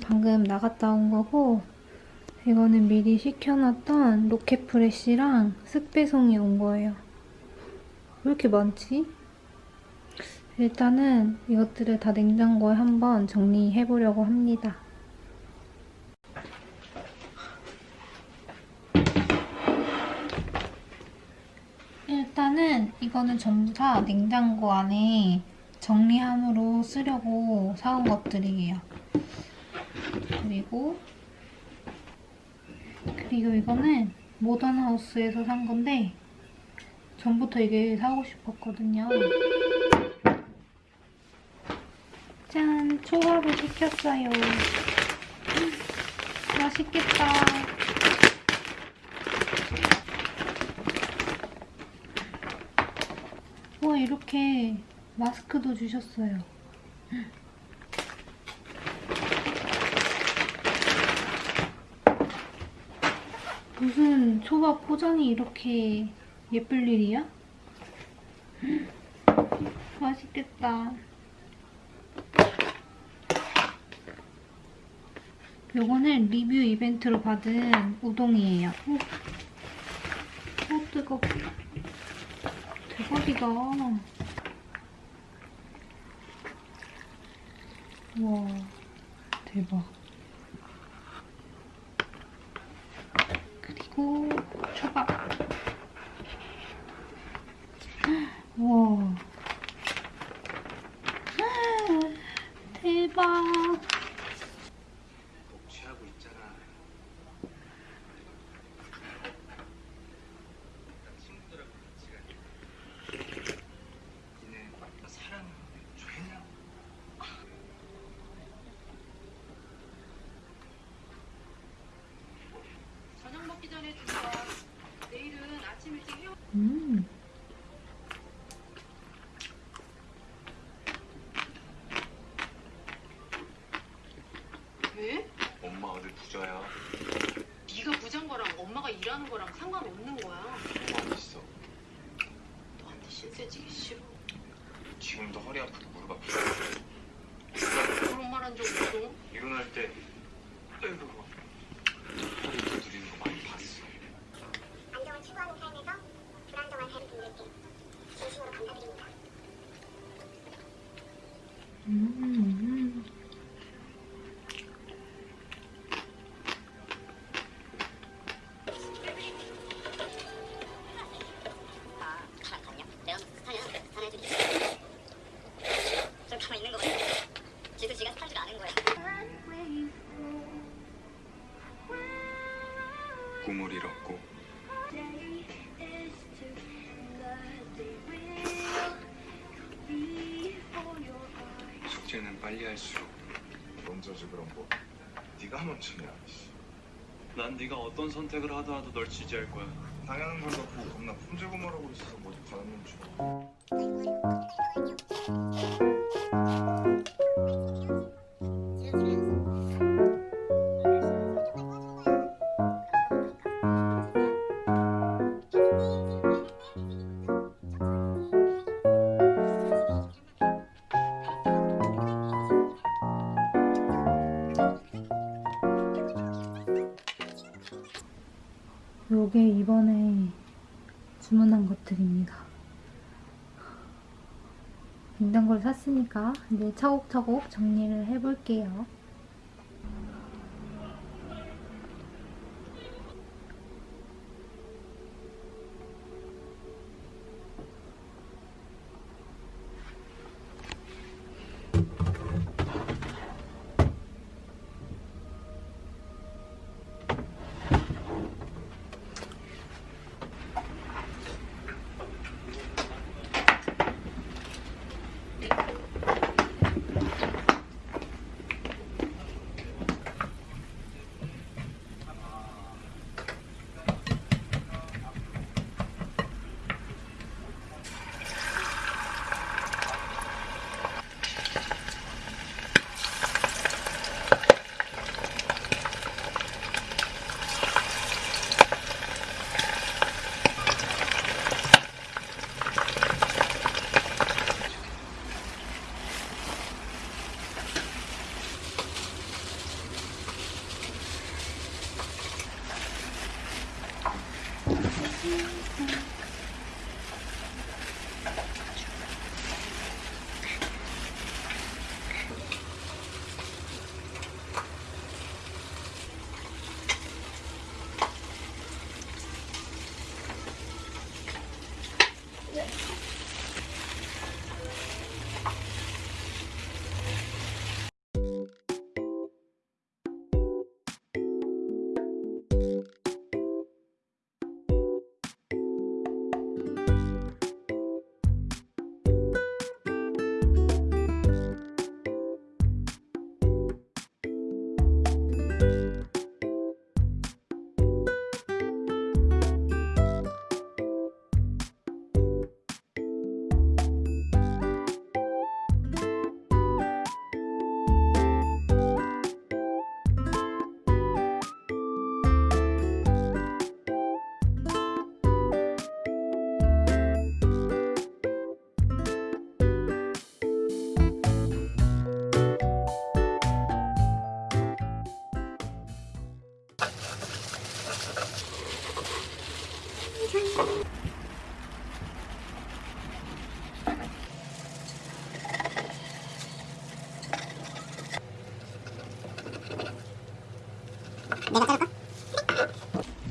방금 나갔다 온 거고 이거는 미리 시켜놨던 로켓 프레쉬랑 쓱배송이 온 거예요. 왜 이렇게 많지? 일단은 이것들을 다 냉장고에 한번 정리해보려고 합니다. 일단은 이거는 전부 다 냉장고 안에 정리함으로 쓰려고 사온 것들이에요. 그리고 그리고 이거는 모던하우스에서 산 건데 전부터 이게 사고 싶었거든요. 짠! 초밥을 시켰어요. 음, 맛있겠다. 와 이렇게 마스크도 주셨어요. 무슨 초밥 포장이 이렇게 예쁠 일이야? 맛있겠다. 요거는 리뷰 이벤트로 받은 우동이에요. 오, 오 뜨거. 대박이다. 와, 대박. 그리고 초밥. 와. 대박. 난 네가 어떤 선택을 하더라도 널 지지할 거야. 당연한 걸 갖고 겁나 품질구말하고 있어서 뭐 가는 줄. 요게 이번에 주문한 것들입니다. 냉장고를 샀으니까 이제 차곡차곡 정리를 해볼게요.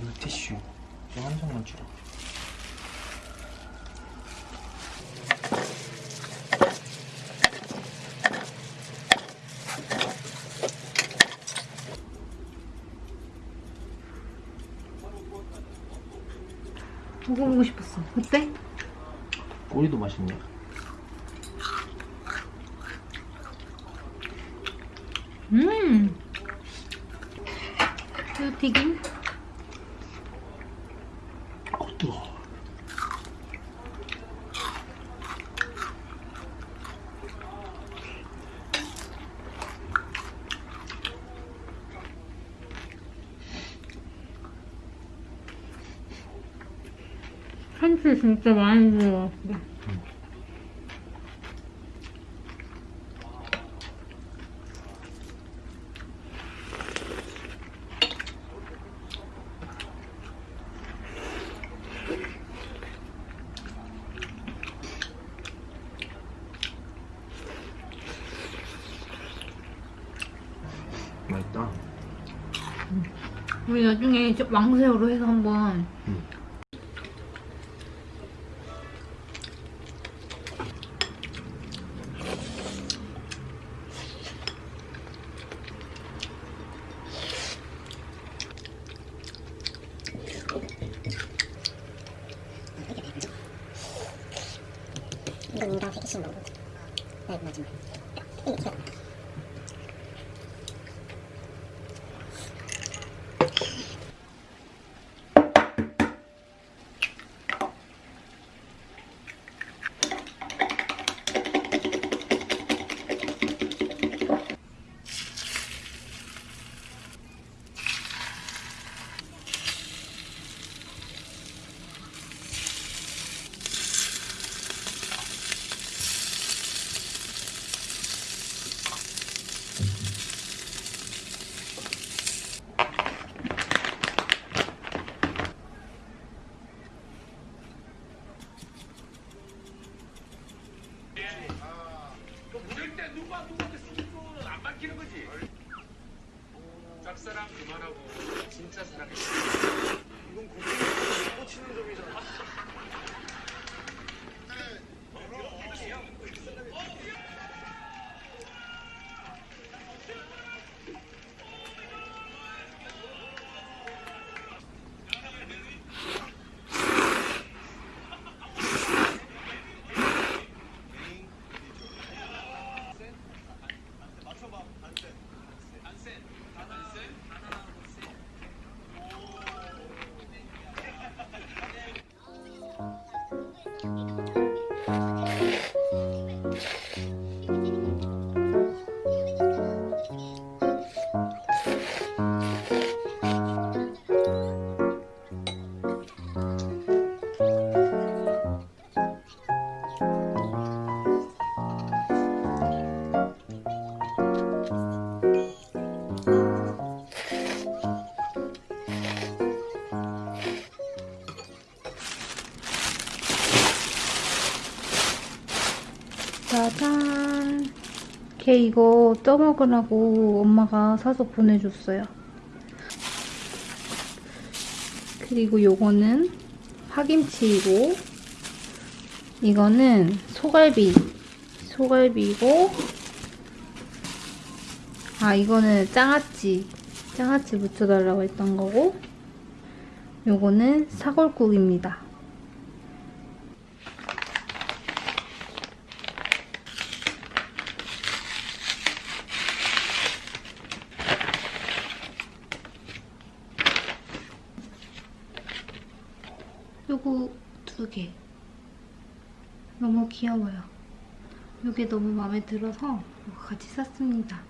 물티슈 한 장만 주라. 먹어보고 싶었어. 어때? 꼬리도 맛있네. 음! 새우튀김? 어, 뜨거. 참치 진짜 많이 들어갔어. 맛있다. 우리 나중에 저 왕새우로 해서 한번 응. 이거 인간 세 개씩 먹어. 네, 마지막. 이 짜잔. 걔 이거 떠먹으라고 엄마가 사서 보내줬어요. 그리고 요거는 파김치이고 이거는 소갈비. 소갈비고 아 이거는 장아찌. 장아찌 묻혀달라고 했던 거고 요거는 사골국입니다. 요거 두 개. 너무 귀여워요. 요게 너무 마음에 들어서 같이 샀습니다.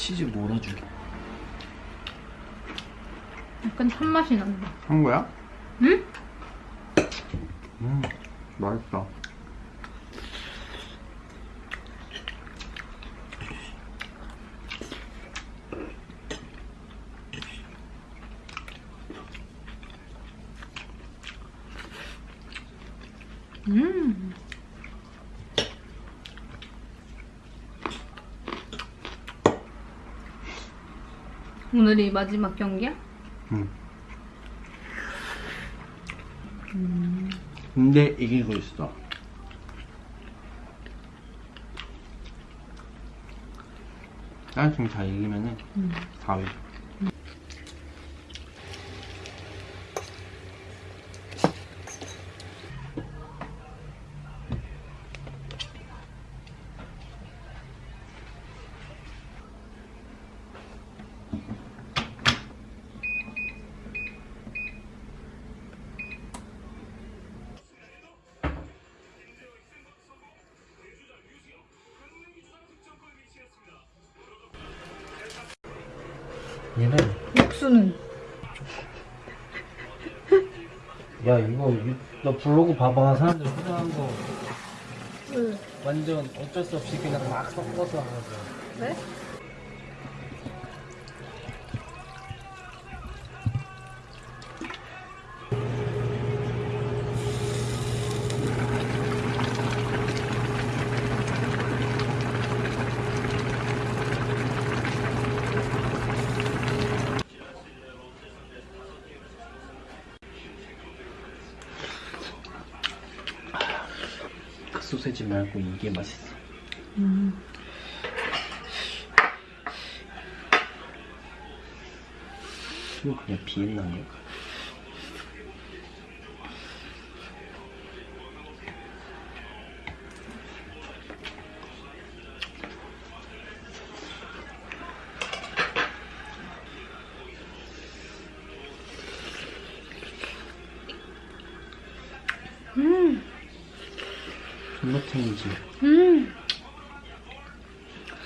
치즈 몰아주게. 약간 탄맛이 난다. 한 거야? 응? 음, 맛있다. 음. 오늘이 마지막 경기야? 응. 근데 이기고 있어. 나중에 다 이기면은 4위. 얘는 육수는? 야 이거 유- 너 블로그 봐봐. 사람들 후회한 거. 완전 어쩔 수 없이 그냥 막 섞어서 하거든 왜? 그 말고 이게 맛있어 이거 그냥 비엔나인가? 음. 존맛탱이지 음.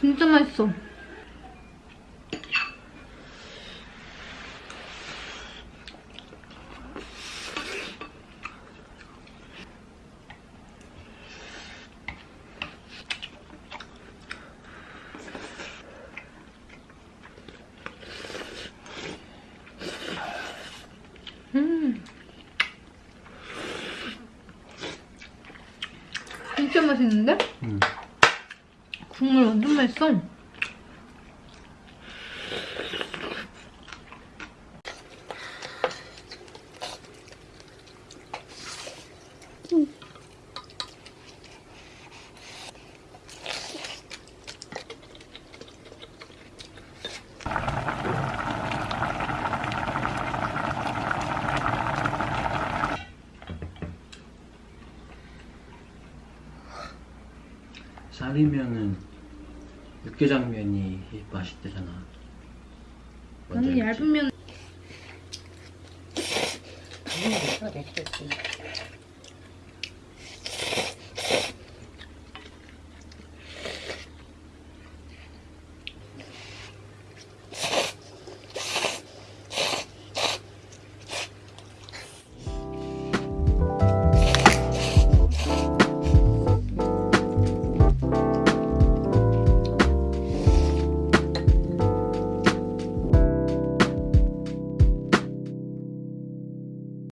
진짜 맛있어. 음. 진짜 맛있는데? 응. 국물 완전 맛있어. 쌀이면은 육개장면이 맛있대잖아 알지? 얇은 면 됐지.